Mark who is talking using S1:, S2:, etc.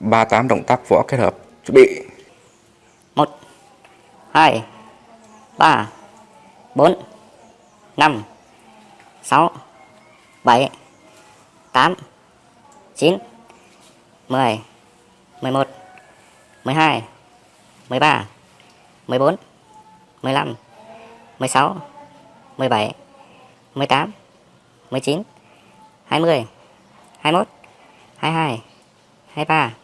S1: 38 động tác võ kết hợp.
S2: Chuẩn bị.
S3: 1 2 3
S2: 4 5 6 7 8 9 10 11 12 13 14 15 16 17 18 19 20 21 22 23